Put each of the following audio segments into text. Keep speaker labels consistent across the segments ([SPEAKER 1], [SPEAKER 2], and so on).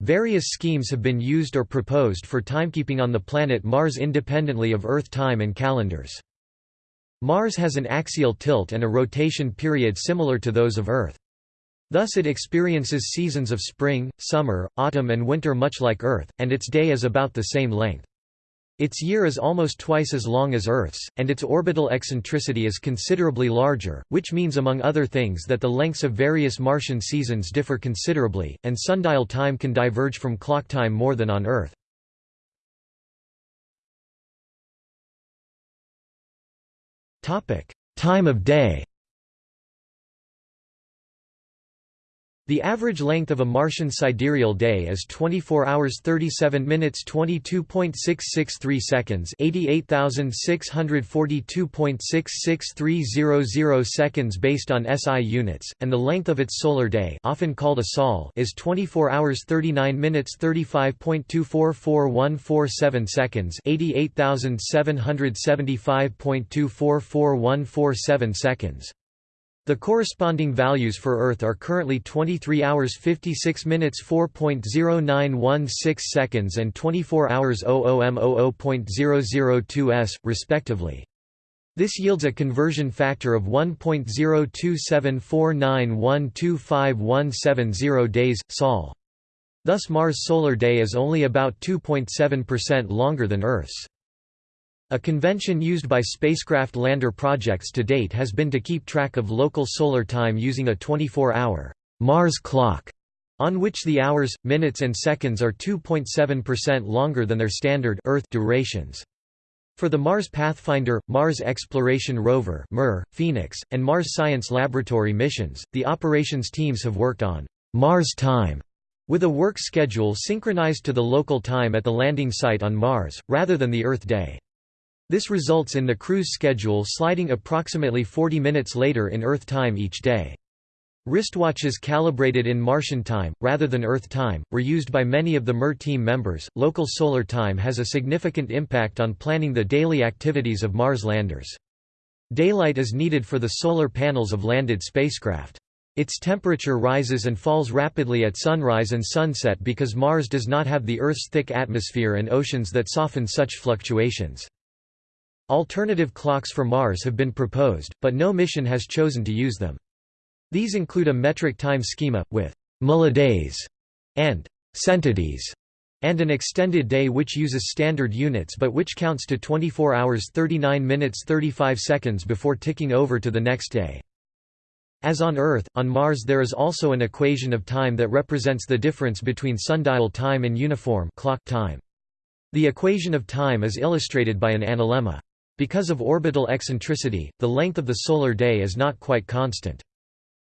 [SPEAKER 1] Various schemes have been used or proposed for timekeeping on the planet Mars independently of Earth time and calendars. Mars has an axial tilt and a rotation period similar to those of Earth. Thus it experiences seasons of spring, summer, autumn and winter much like Earth, and its day is about the same length. Its year is almost twice as long as Earth's, and its orbital eccentricity is considerably larger, which means among other things that the lengths of various Martian seasons differ considerably, and sundial time can diverge from clock time more than on Earth. Time of day The average length of a Martian sidereal day is 24 hours 37 minutes 22.663 seconds 88,642.66300 seconds based on SI units, and the length of its solar day often called a sol is 24 hours 39 minutes 35.244147 seconds 88,775.244147 seconds. The corresponding values for Earth are currently 23 hours 56 minutes 4.0916 seconds and 24 hours 00m00.002 s, respectively. This yields a conversion factor of 1.02749125170 days, sol. Thus Mars' solar day is only about 2.7% longer than Earth's. A convention used by spacecraft lander projects to date has been to keep track of local solar time using a 24-hour Mars clock, on which the hours, minutes and seconds are 2.7% longer than their standard Earth durations. For the Mars Pathfinder, Mars Exploration Rover (MER), Phoenix, and Mars Science Laboratory missions, the operations teams have worked on Mars time with a work schedule synchronized to the local time at the landing site on Mars, rather than the Earth day. This results in the cruise schedule sliding approximately 40 minutes later in Earth time each day. Wristwatches calibrated in Martian time, rather than Earth time, were used by many of the MER team members. Local solar time has a significant impact on planning the daily activities of Mars landers. Daylight is needed for the solar panels of landed spacecraft. Its temperature rises and falls rapidly at sunrise and sunset because Mars does not have the Earth's thick atmosphere and oceans that soften such fluctuations. Alternative clocks for Mars have been proposed, but no mission has chosen to use them. These include a metric time schema, with millidays and centidays, and an extended day which uses standard units but which counts to 24 hours 39 minutes 35 seconds before ticking over to the next day. As on Earth, on Mars there is also an equation of time that represents the difference between sundial time and uniform clock time. The equation of time is illustrated by an analemma. Because of orbital eccentricity, the length of the solar day is not quite constant.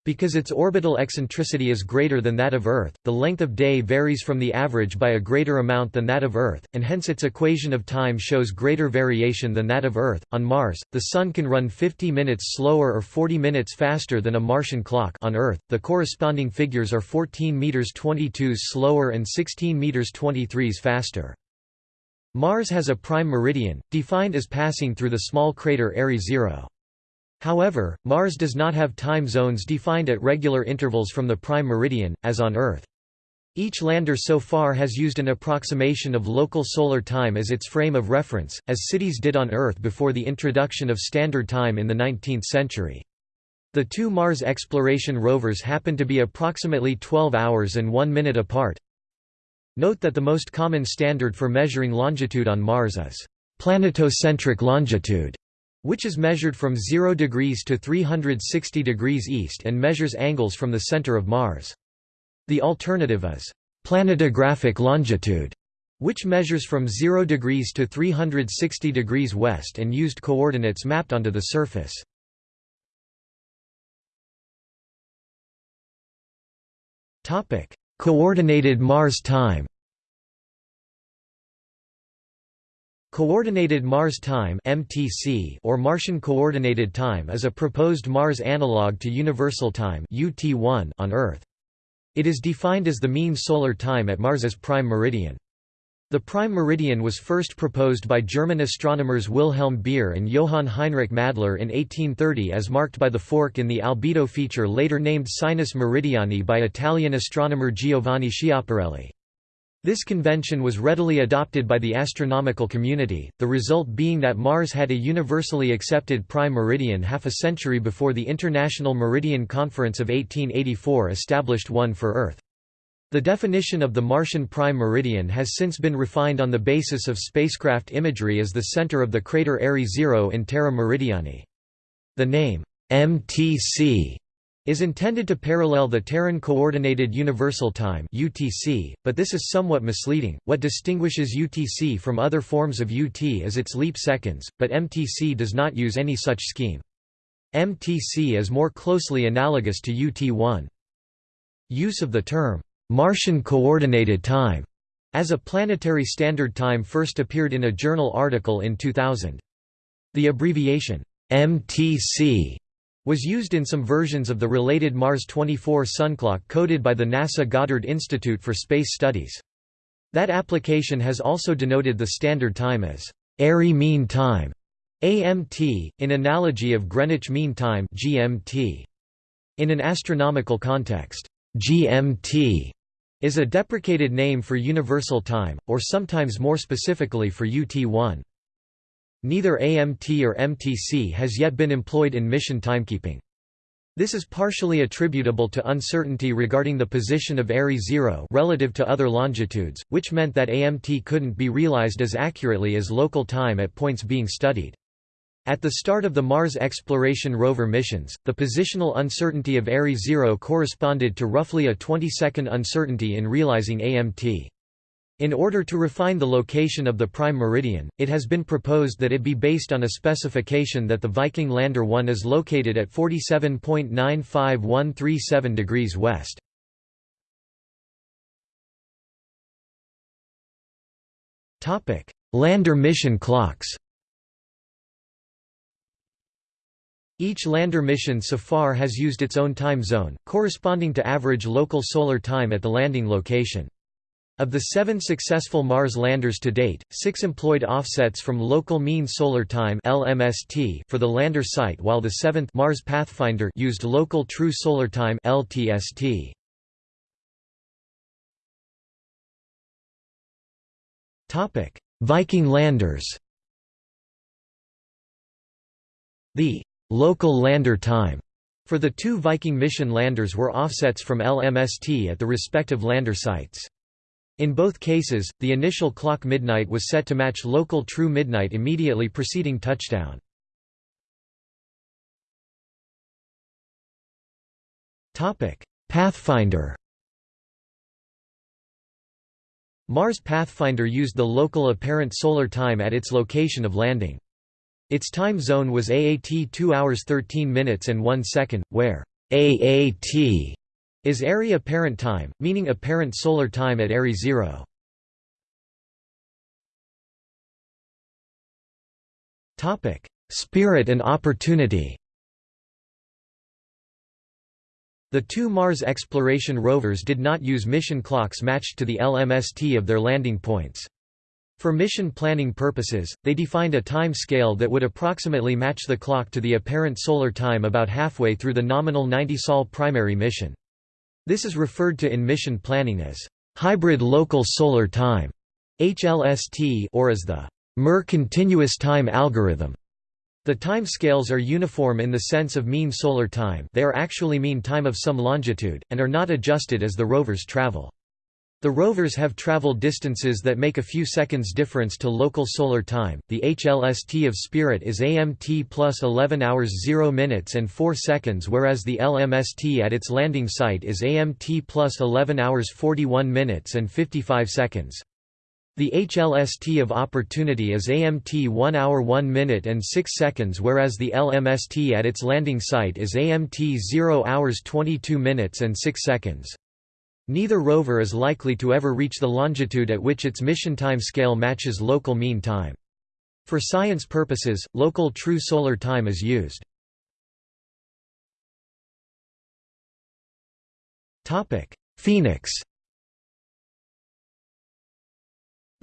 [SPEAKER 1] Because its orbital eccentricity is greater than that of Earth, the length of day varies from the average by a greater amount than that of Earth, and hence its equation of time shows greater variation than that of Earth. On Mars, the Sun can run 50 minutes slower or 40 minutes faster than a Martian clock. On Earth, the corresponding figures are 14 meters 22 slower and 16 meters 23 faster. Mars has a prime meridian, defined as passing through the small crater Airy 0. However, Mars does not have time zones defined at regular intervals from the prime meridian, as on Earth. Each lander so far has used an approximation of local solar time as its frame of reference, as cities did on Earth before the introduction of Standard Time in the 19th century. The two Mars exploration rovers happen to be approximately 12 hours and 1 minute apart, Note that the most common standard for measuring longitude on Mars is planetocentric longitude, which is measured from 0 degrees to 360 degrees east and measures angles from the center of Mars. The alternative is planetographic longitude, which measures from 0 degrees to 360 degrees west and used coordinates mapped onto the surface. Coordinated Mars time Coordinated Mars Time (MTC) or Martian Coordinated Time is a proposed Mars analog to Universal Time (UT1) on Earth. It is defined as the mean solar time at Mars's prime meridian. The prime meridian was first proposed by German astronomers Wilhelm Beer and Johann Heinrich Madler in 1830 as marked by the fork in the albedo feature later named Sinus Meridiani by Italian astronomer Giovanni Schiaparelli. This convention was readily adopted by the astronomical community, the result being that Mars had a universally accepted prime meridian half a century before the International Meridian Conference of 1884 established one for Earth. The definition of the Martian prime meridian has since been refined on the basis of spacecraft imagery as the center of the crater Airy Zero in Terra Meridiani. The name, MTC, is intended to parallel the Terran Coordinated Universal Time (UTC), but this is somewhat misleading. What distinguishes UTC from other forms of UT is its leap seconds, but MTC does not use any such scheme. MTC is more closely analogous to UT1. Use of the term Martian Coordinated Time as a planetary standard time first appeared in a journal article in 2000. The abbreviation MTC was used in some versions of the related Mars 24 sunclock coded by the NASA Goddard Institute for Space Studies. That application has also denoted the standard time as Airy Mean Time AMT, in analogy of Greenwich Mean Time GMT. In an astronomical context, GMT is a deprecated name for universal time, or sometimes more specifically for UT1. Neither AMT or MTC has yet been employed in mission timekeeping. This is partially attributable to uncertainty regarding the position of Airy Zero relative to other longitudes, which meant that AMT couldn't be realized as accurately as local time at points being studied. At the start of the Mars Exploration Rover missions, the positional uncertainty of Airy Zero corresponded to roughly a 20-second uncertainty in realizing AMT. In order to refine the location of the prime meridian, it has been proposed that it be based on a specification that the Viking Lander 1 is located at 47.95137 degrees west. Lander mission clocks Each lander mission so far has used its own time zone, corresponding to average local solar time at the landing location. Of the seven successful Mars landers to date, six employed offsets from local mean solar time (LMST) for the lander site, while the seventh Mars Pathfinder used local true solar time (LTST). Topic: Viking landers. The local lander time for the two Viking mission landers were offsets from LMST at the respective lander sites. In both cases, the initial clock midnight was set to match local true midnight immediately preceding touchdown. Pathfinder Mars Pathfinder used the local apparent solar time at its location of landing. Its time zone was AAT 2 hours 13 minutes and 1 second, where AAT is Airy apparent time, meaning apparent solar time at Airy zero. Spirit and opportunity The two Mars exploration rovers did not use mission clocks matched to the LMST of their landing points. For mission planning purposes, they defined a time scale that would approximately match the clock to the apparent solar time about halfway through the nominal 90-sol primary mission. This is referred to in mission planning as hybrid local solar time HLST or as the MER continuous time algorithm. The time scales are uniform in the sense of mean solar time they are actually mean time of some longitude, and are not adjusted as the rovers travel. The rovers have traveled distances that make a few seconds difference to local solar time. The HLST of Spirit is AMT plus 11 hours 0 minutes and 4 seconds, whereas the LMST at its landing site is AMT plus 11 hours 41 minutes and 55 seconds. The HLST of Opportunity is AMT 1 hour 1 minute and 6 seconds whereas the LMST at its landing site is AMT 0 hours 22 minutes and 6 seconds. Neither rover is likely to ever reach the longitude at which its mission time scale matches local mean time. For science purposes, local true solar time is used. Phoenix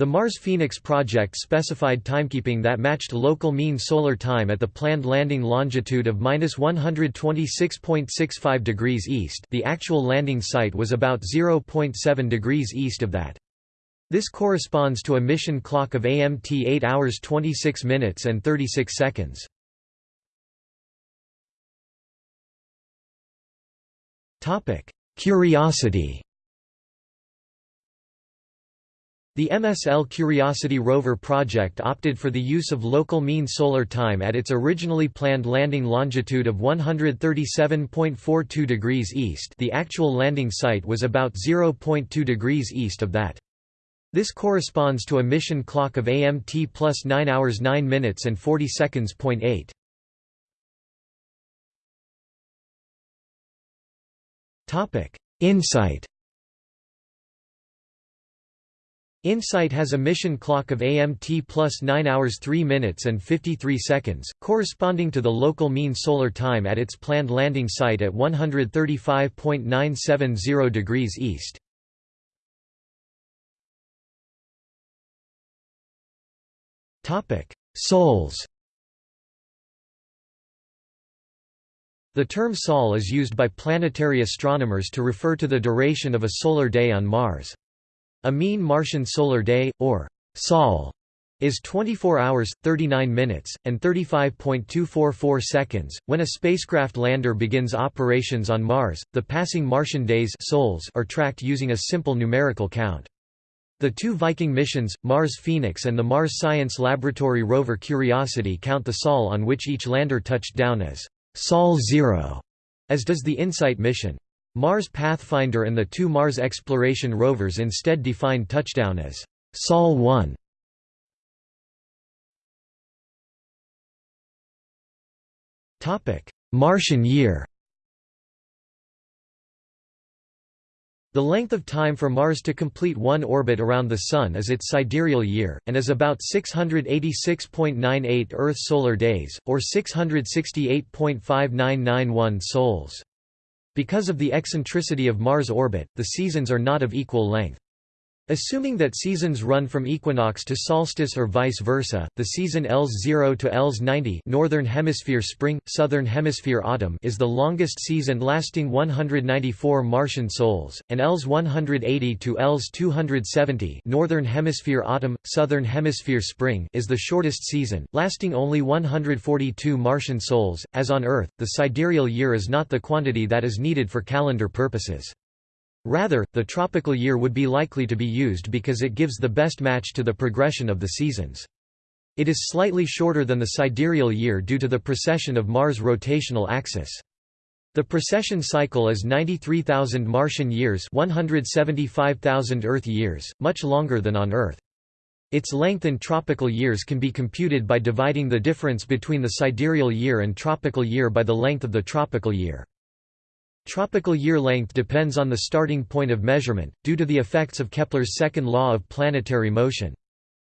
[SPEAKER 1] The Mars Phoenix project specified timekeeping that matched local mean solar time at the planned landing longitude of 126.65 degrees east the actual landing site was about 0.7 degrees east of that. This corresponds to a mission clock of AMT 8 hours 26 minutes and 36 seconds. Curiosity The MSL Curiosity rover project opted for the use of local mean solar time at its originally planned landing longitude of 137.42 degrees east the actual landing site was about 0.2 degrees east of that. This corresponds to a mission clock of AMT plus 9 hours 9 minutes and 40 seconds. 8. InSight InSight has a mission clock of AMT plus 9 hours 3 minutes and 53 seconds, corresponding to the local mean solar time at its planned landing site at 135.970 degrees east. Sols The term sol is used by planetary astronomers to refer to the duration of a solar day on Mars. A mean Martian solar day, or sol, is 24 hours, 39 minutes, and 35.244 seconds. When a spacecraft lander begins operations on Mars, the passing Martian days sols are tracked using a simple numerical count. The two Viking missions, Mars Phoenix and the Mars Science Laboratory rover Curiosity count the sol on which each lander touched down as Sol 0, as does the InSight mission. Mars Pathfinder and the two Mars exploration rovers instead defined touchdown as Sol 1. Topic: Martian year The length of time for Mars to complete one orbit around the Sun is its sidereal year, and is about 686.98 Earth solar days, or 668.5991 sols. Because of the eccentricity of Mars' orbit, the seasons are not of equal length. Assuming that seasons run from equinox to solstice or vice versa, the season Ls 0 to Ls 90 Northern Hemisphere spring, Southern Hemisphere autumn is the longest season lasting 194 Martian sols, and Ls 180 to Ls 270 Northern Hemisphere autumn, Southern Hemisphere spring is the shortest season, lasting only 142 Martian sols. As on Earth, the sidereal year is not the quantity that is needed for calendar purposes. Rather, the tropical year would be likely to be used because it gives the best match to the progression of the seasons. It is slightly shorter than the sidereal year due to the precession of Mars' rotational axis. The precession cycle is 93,000 Martian years 175,000 Earth years, much longer than on Earth. Its length in tropical years can be computed by dividing the difference between the sidereal year and tropical year by the length of the tropical year. Tropical year length depends on the starting point of measurement, due to the effects of Kepler's second law of planetary motion.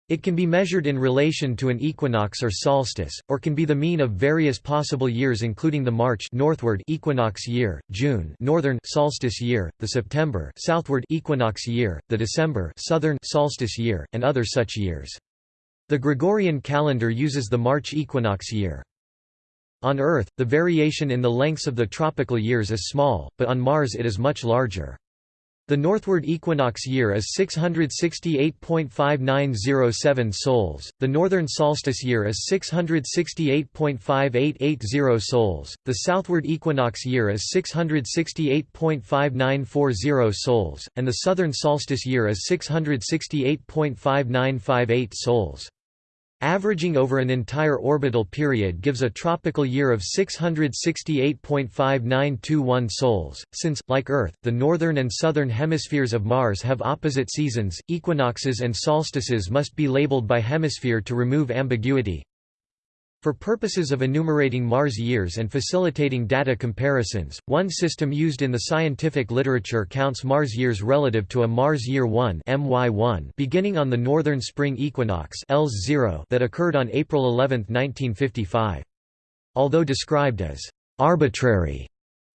[SPEAKER 1] It can be measured in relation to an equinox or solstice, or can be the mean of various possible years including the March northward equinox year, June northern solstice year, the September southward equinox year, the December southern solstice year, and other such years. The Gregorian calendar uses the March equinox year. On Earth, the variation in the lengths of the tropical years is small, but on Mars it is much larger. The northward equinox year is 668.5907 sols, the northern solstice year is 668.5880 sols, the southward equinox year is 668.5940 sols, and the southern solstice year is 668.5958 sols. Averaging over an entire orbital period gives a tropical year of 668.5921 sols. Since, like Earth, the northern and southern hemispheres of Mars have opposite seasons, equinoxes and solstices must be labeled by hemisphere to remove ambiguity. For purposes of enumerating Mars years and facilitating data comparisons, one system used in the scientific literature counts Mars years relative to a Mars Year 1 MY1 beginning on the northern spring equinox Ls 0 that occurred on April 11, 1955. Although described as arbitrary,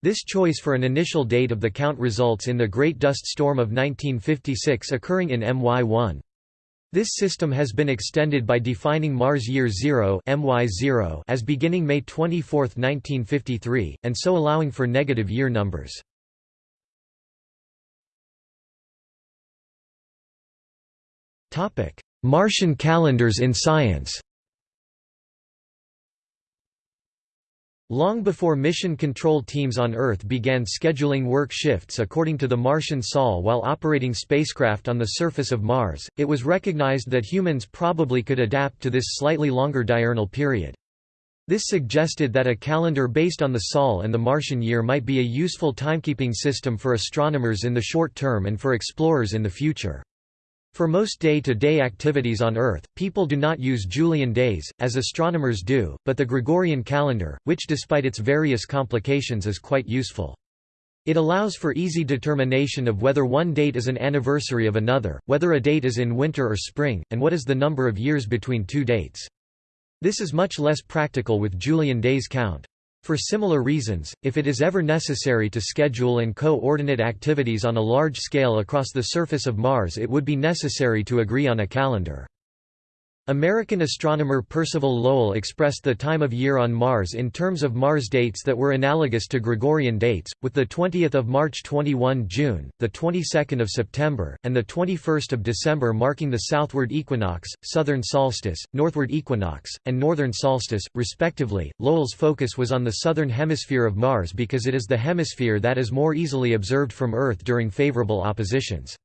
[SPEAKER 1] this choice for an initial date of the count results in the Great Dust Storm of 1956 occurring in MY1. This system has been extended by defining Mars Year 0 MY0 as beginning May 24, 1953, and so allowing for negative year numbers. Topic: Martian calendars in science Long before mission control teams on Earth began scheduling work shifts according to the Martian Sol while operating spacecraft on the surface of Mars, it was recognized that humans probably could adapt to this slightly longer diurnal period. This suggested that a calendar based on the Sol and the Martian year might be a useful timekeeping system for astronomers in the short term and for explorers in the future. For most day-to-day -day activities on Earth, people do not use Julian days, as astronomers do, but the Gregorian calendar, which despite its various complications is quite useful. It allows for easy determination of whether one date is an anniversary of another, whether a date is in winter or spring, and what is the number of years between two dates. This is much less practical with Julian days count. For similar reasons, if it is ever necessary to schedule and co-ordinate activities on a large scale across the surface of Mars it would be necessary to agree on a calendar. American astronomer Percival Lowell expressed the time of year on Mars in terms of Mars dates that were analogous to Gregorian dates, with the 20th of March 21 June, the 22nd of September, and the 21st of December marking the southward equinox, southern solstice, northward equinox, and northern solstice, respectively. Lowell's focus was on the southern hemisphere of Mars because it is the hemisphere that is more easily observed from Earth during favorable oppositions.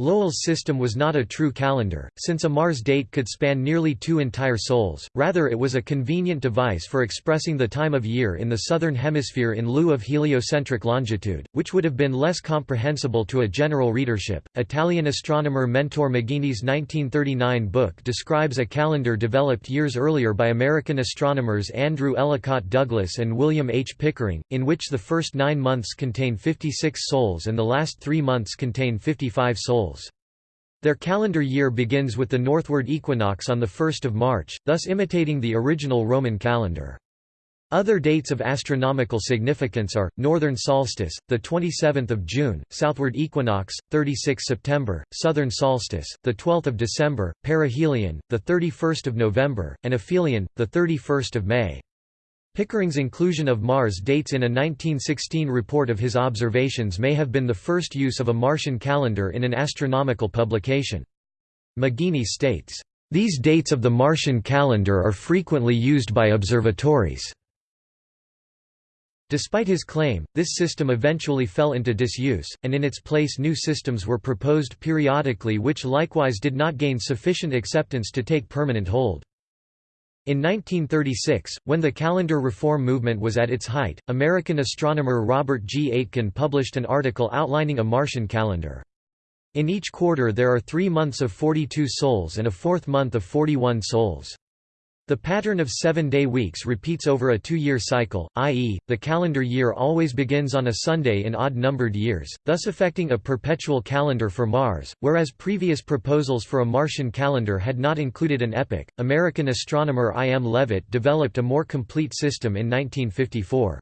[SPEAKER 1] Lowell's system was not a true calendar, since a Mars date could span nearly two entire sols, rather it was a convenient device for expressing the time of year in the southern hemisphere in lieu of heliocentric longitude, which would have been less comprehensible to a general readership. Italian astronomer Mentore Maggini's 1939 book describes a calendar developed years earlier by American astronomers Andrew Ellicott Douglas and William H. Pickering, in which the first nine months contain 56 sols and the last three months contain 55 sols. Their calendar year begins with the northward equinox on 1 March, thus imitating the original Roman calendar. Other dates of astronomical significance are northern solstice, the 27th of June, southward equinox, 36 September, southern solstice, the 12th of December, perihelion, the 31st of November, and aphelion, the 31st of May. Pickering's inclusion of Mars dates in a 1916 report of his observations may have been the first use of a Martian calendar in an astronomical publication. Maggini states, "...these dates of the Martian calendar are frequently used by observatories." Despite his claim, this system eventually fell into disuse, and in its place new systems were proposed periodically which likewise did not gain sufficient acceptance to take permanent hold. In 1936, when the calendar reform movement was at its height, American astronomer Robert G. Aitken published an article outlining a Martian calendar. In each quarter there are three months of 42 sols and a fourth month of 41 sols. The pattern of seven-day weeks repeats over a two-year cycle, i.e., the calendar year always begins on a Sunday in odd-numbered years, thus affecting a perpetual calendar for Mars, whereas previous proposals for a Martian calendar had not included an epoch. American astronomer I. M. Levitt developed a more complete system in 1954.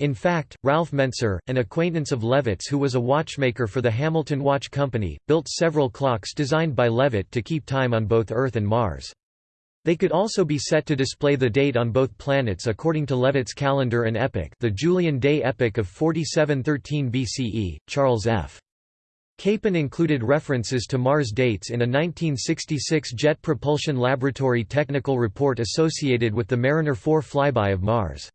[SPEAKER 1] In fact, Ralph Mentzer, an acquaintance of Levitt's who was a watchmaker for the Hamilton Watch Company, built several clocks designed by Levitt to keep time on both Earth and Mars. They could also be set to display the date on both planets according to Levitt's calendar and epoch the Julian day epoch of 4713 BCE, Charles F. Capen included references to Mars dates in a 1966 Jet Propulsion Laboratory technical report associated with the Mariner 4 flyby of Mars.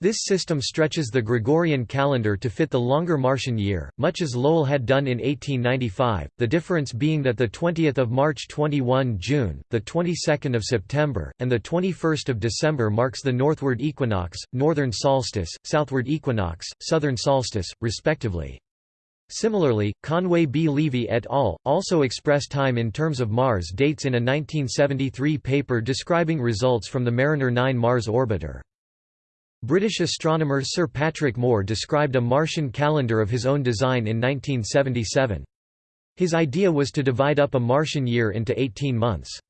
[SPEAKER 1] This system stretches the Gregorian calendar to fit the longer Martian year, much as Lowell had done in 1895, the difference being that the 20th of March 21 June, the 22nd of September, and the 21st of December marks the northward equinox, northern solstice, southward equinox, southern solstice, respectively. Similarly, Conway B. Leovy et al. also express time in terms of Mars dates in a 1973 paper describing results from the Mariner 9 Mars orbiter. British astronomer Sir Patrick Moore described a Martian calendar of his own design in 1977. His idea was to divide up a Martian year into 18 months.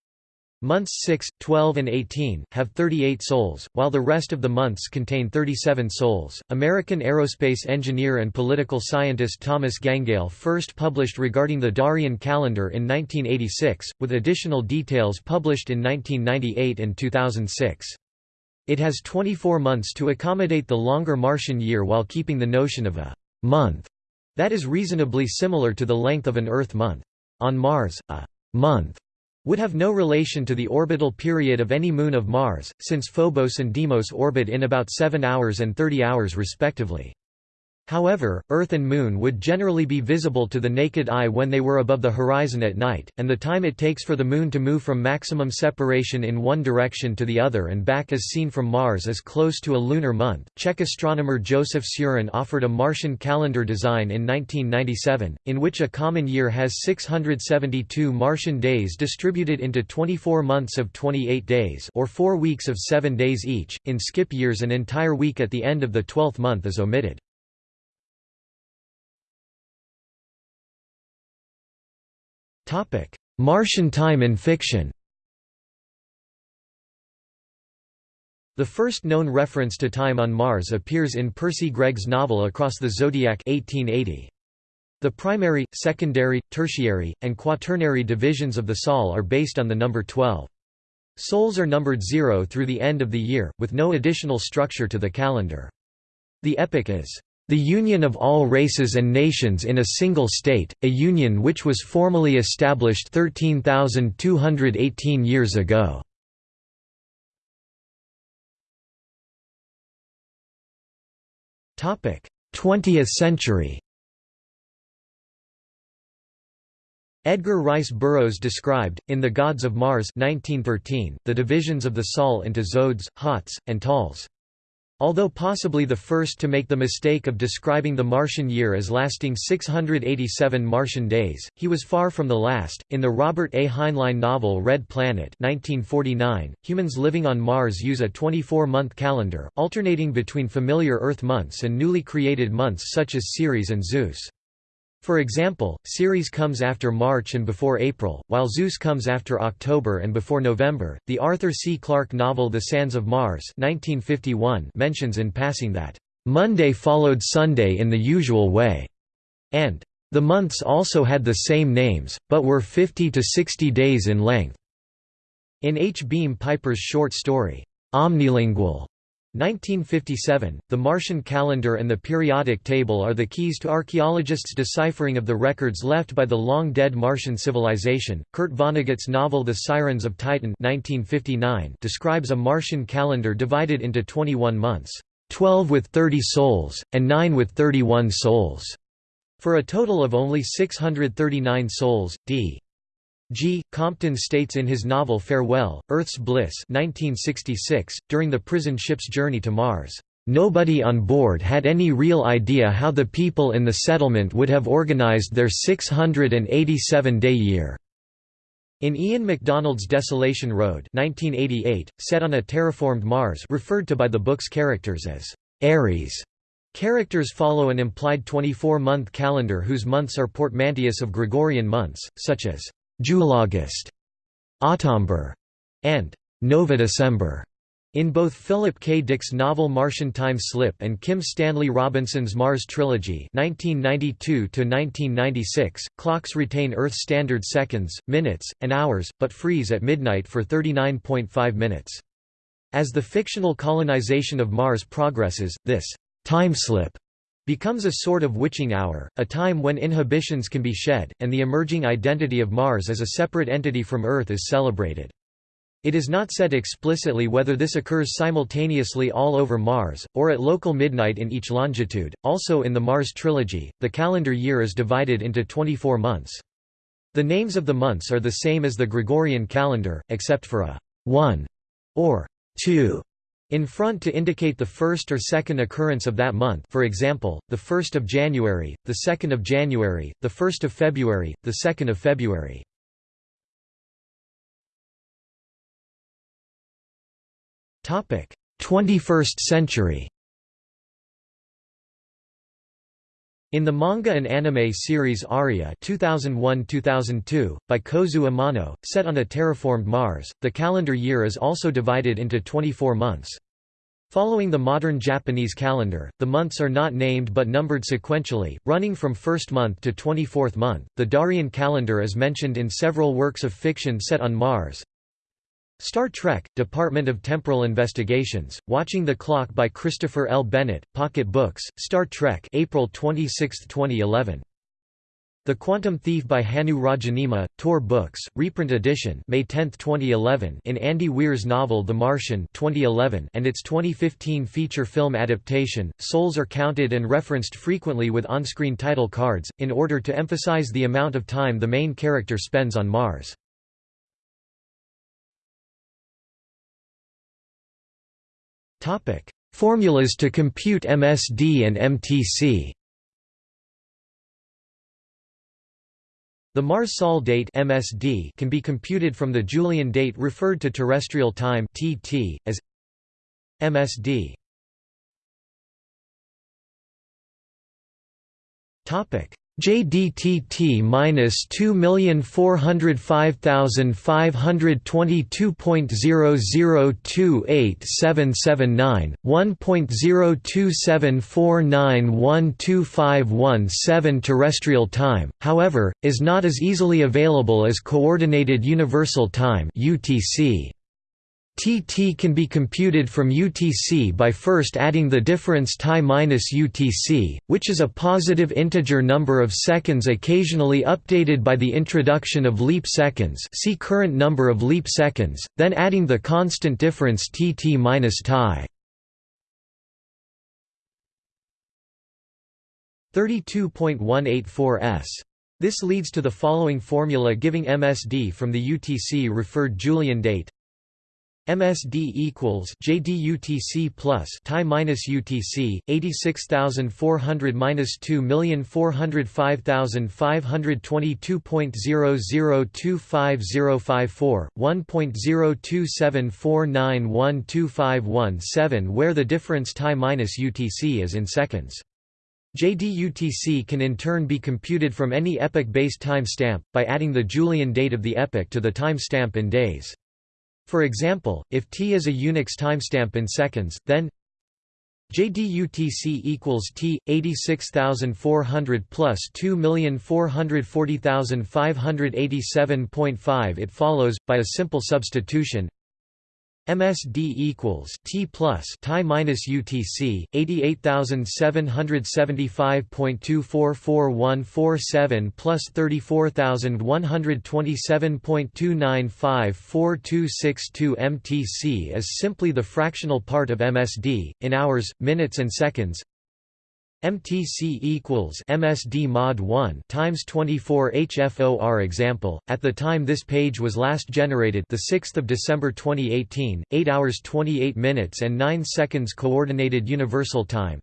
[SPEAKER 1] Months 6, 12, and 18 have 38 sols, while the rest of the months contain 37 sols. American aerospace engineer and political scientist Thomas Gangale first published regarding the Darian calendar in 1986, with additional details published in 1998 and 2006. It has 24 months to accommodate the longer Martian year while keeping the notion of a month that is reasonably similar to the length of an Earth month. On Mars, a month would have no relation to the orbital period of any moon of Mars, since Phobos and Deimos orbit in about 7 hours and 30 hours respectively. However, Earth and Moon would generally be visible to the naked eye when they were above the horizon at night, and the time it takes for the Moon to move from maximum separation in one direction to the other and back as seen from Mars is close to a lunar month. Czech astronomer Josef Šurán offered a Martian calendar design in 1997, in which a common year has 672 Martian days distributed into 24 months of 28 days or 4 weeks of 7 days each. In skip years an entire week at the end of the 12th month is omitted. Martian time in fiction The first known reference to time on Mars appears in Percy Gregg's novel Across the Zodiac 1880. The primary, secondary, tertiary, and quaternary divisions of the Sol are based on the number 12. Sols are numbered 0 through the end of the year, with no additional structure to the calendar. The epic is the union of all races and nations in a single state, a union which was formally established 13,218 years ago. Topic: 20th century. Edgar Rice Burroughs described, in The Gods of Mars 1913, the divisions of the Sol into Zodes, Hots, and Tals. Although possibly the first to make the mistake of describing the Martian year as lasting 687 Martian days, he was far from the last. In the Robert A. Heinlein novel Red Planet 1949, humans living on Mars use a 24-month calendar, alternating between familiar Earth months and newly created months such as Ceres and Zeus. For example, Ceres comes after March and before April, while Zeus comes after October and before November. The Arthur C. Clarke novel The Sands of Mars 1951 mentions in passing that, Monday followed Sunday in the usual way, and the months also had the same names, but were 50 to 60 days in length. In H. Beam Piper's short story, Omnilingual, 1957, the Martian calendar and the periodic table are the keys to archaeologists' deciphering of the records left by the long-dead Martian civilization. Kurt Vonnegut's novel The Sirens of Titan 1959 describes a Martian calendar divided into 21 months, 12 with 30 sols, and 9 with 31 sols, for a total of only 639 sols. D. G. Compton states in his novel Farewell, Earth's Bliss 1966, during the prison ship's journey to Mars, "...nobody on board had any real idea how the people in the settlement would have organized their 687-day year." In Ian McDonald's Desolation Road 1988, set on a terraformed Mars referred to by the book's characters as Aries, Characters follow an implied 24-month calendar whose months are portmanteaus of Gregorian months, such as Julagast, Autumber, and Nova December. In both Philip K. Dick's novel Martian Time Slip and Kim Stanley Robinson's Mars Trilogy (1992–1996), clocks retain Earth standard seconds, minutes, and hours, but freeze at midnight for 39.5 minutes. As the fictional colonization of Mars progresses, this time slip becomes a sort of witching hour, a time when inhibitions can be shed, and the emerging identity of Mars as a separate entity from Earth is celebrated. It is not said explicitly whether this occurs simultaneously all over Mars, or at local midnight in each longitude. Also in the Mars trilogy, the calendar year is divided into 24 months. The names of the months are the same as the Gregorian calendar, except for a 1 or 2 in front to indicate the first or second occurrence of that month for example, the 1st of January, the 2nd of January, the 1st of February, the 2nd of February. Topic: 21st century. In the manga and anime series Aria 2001-2002, by Kozue Amano, set on a terraformed Mars, the calendar year is also divided into 24 months. Following the modern Japanese calendar, the months are not named but numbered sequentially, running from first month to 24th month. The Darian calendar is mentioned in several works of fiction set on Mars, Star Trek, Department of Temporal Investigations, Watching the Clock by Christopher L. Bennett, Pocket Books, Star Trek April 26, 2011. The Quantum Thief by Hannu Rajaniemi, Tor Books, reprint edition May 10, 2011 in Andy Weir's novel The Martian 2011 and its 2015 feature film adaptation, sols are counted and referenced frequently with on-screen title cards, in order to emphasize the amount of time the main character spends on Mars. Formulas to compute MSD and MTC The Mars-Sol date (MSD) can be computed from the Julian date referred to terrestrial time (TT) as MSD. Topic: JDTT minus two million four hundred five thousand five hundred twenty two point zero zero two eight seven seven nine one point zero two seven four nine one two five one seven terrestrial time, however, is not as easily available as Coordinated Universal Time (UTC). TT can be computed from UTC by first adding the difference T minus UTC, which is a positive integer number of seconds occasionally updated by the introduction of leap seconds see current number of leap seconds, then adding the constant difference TT minus T. 32.184 s. This leads to the following formula giving MSD from the UTC referred Julian date MSD equals JDUTC plus Ti minus UTC 86400 minus 2405522.00250054 1.02749125117 where the difference Ti minus UTC is in seconds. JDUTC can in turn be computed from any epoch-based timestamp, by adding the Julian date of the epoch to the timestamp in days. For example, if t is a Unix timestamp in seconds, then JDUTC equals T 86400 plus 2440587.5 It follows by a simple substitution MSD equals T plus Ti minus UTC 88775.244147 plus 34127.2954262 MTC is simply the fractional part of MSD in hours, minutes and seconds. MTC equals MSD mod 1 times 24 HFOR example. At the time this page was last generated, the 6th of December 2018, 8 hours 28 minutes and 9 seconds coordinated universal time.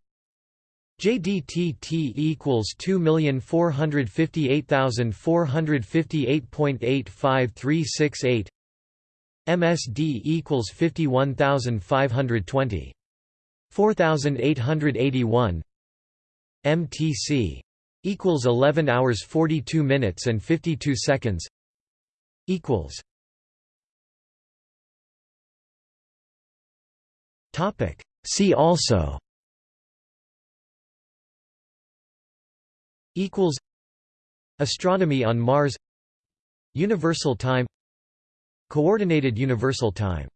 [SPEAKER 1] JDTT equals 2458458.85368. MSD equals 51520. 4881 MTC equals 11 hours 42 minutes and 52 seconds equals topic see also equals astronomy on mars universal time coordinated universal time